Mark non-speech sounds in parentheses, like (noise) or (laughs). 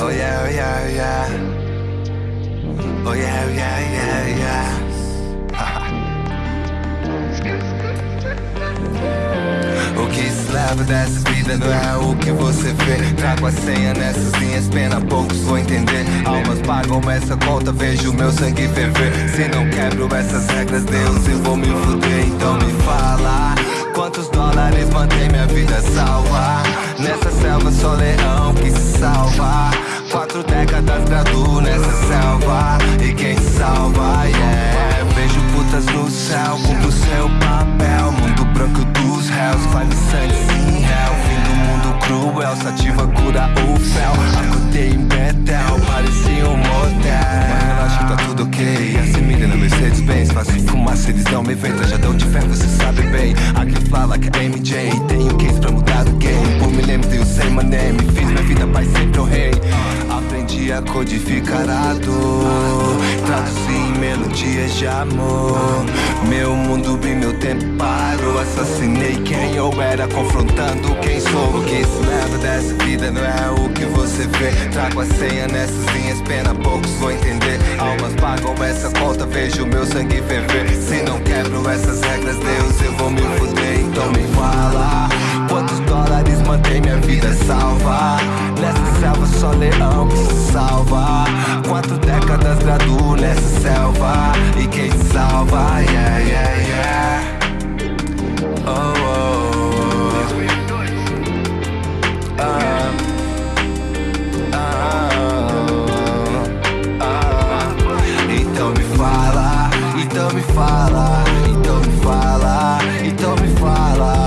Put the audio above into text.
Oh yeah, oh yeah, oh yeah. Oh yeah, oh yeah, yeah, yeah. (laughs) O que se leva dessa vida não é o que você vê Trago a senha nessas linhas, pena poucos vão entender Almas pagam essa conta, vejo meu sangue ferver Se não quebro essas regras, Deus, eu vou me fuder Então me fala Quantos dólares mantém minha vida salva? Faço fumaça, eles não me ventam Já dão de fé, você sabe bem. I can fly like a MJ Tenho case pra mudar o game. Por milênios eu sei my name Fiz minha vida, pai sempre o rei. Aprendi a codificar a dor Traduzi em melodias de amor. Meu mundo bem, meu tempo parou Assassinei quem eu era Confrontando quem sou. O que se leva dessa vida não é o que você vê Trago a senha nessas linhas, pena poucos vão entender Almas pagam essa conta, vejo meu sangue ferver Se não quebro essas regras, Deus, eu vou me fuder Então me fala, quantos dólares mantém minha vida salva? Nessa selva só leão que se salva Quatro décadas graduo nessa selva E quem te salva, yeah. Então me fala, então me fala, então me fala, então me fala.